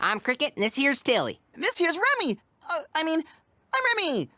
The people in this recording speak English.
I'm Cricket, and this here's Tilly. This here's Remy. Uh, I mean, I'm Remy.